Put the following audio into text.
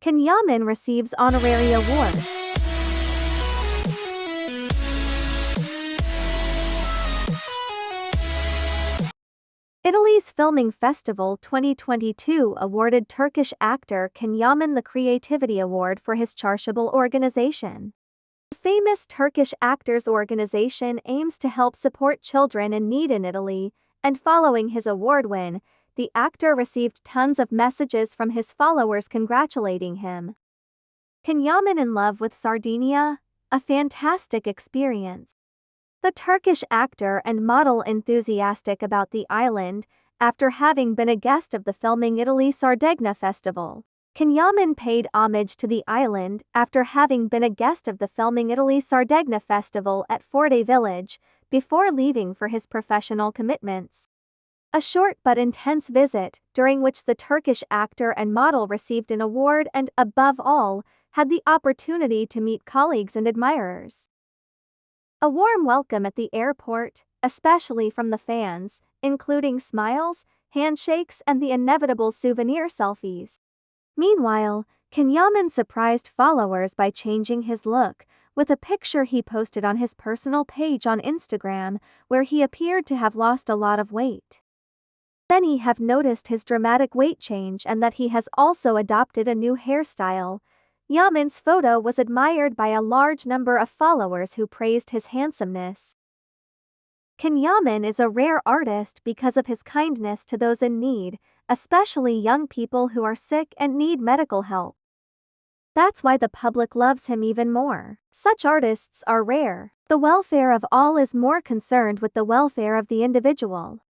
Can Yaman receives honorary award. Italy's Filming Festival 2022 awarded Turkish actor Can Yaman the Creativity Award for his charitable organization. The famous Turkish Actors Organization aims to help support children in need in Italy, and following his award win, the actor received tons of messages from his followers congratulating him. Can Yaman in love with Sardinia? A fantastic experience. The Turkish actor and model enthusiastic about the island, after having been a guest of the Filming Italy Sardegna Festival. Can Yaman paid homage to the island after having been a guest of the Filming Italy Sardegna Festival at Forte Village, before leaving for his professional commitments. A short but intense visit, during which the Turkish actor and model received an award and, above all, had the opportunity to meet colleagues and admirers. A warm welcome at the airport, especially from the fans, including smiles, handshakes, and the inevitable souvenir selfies. Meanwhile, Can Yaman surprised followers by changing his look, with a picture he posted on his personal page on Instagram, where he appeared to have lost a lot of weight. Many have noticed his dramatic weight change and that he has also adopted a new hairstyle, Yaman's photo was admired by a large number of followers who praised his handsomeness. Can Yaman is a rare artist because of his kindness to those in need, especially young people who are sick and need medical help. That's why the public loves him even more. Such artists are rare. The welfare of all is more concerned with the welfare of the individual.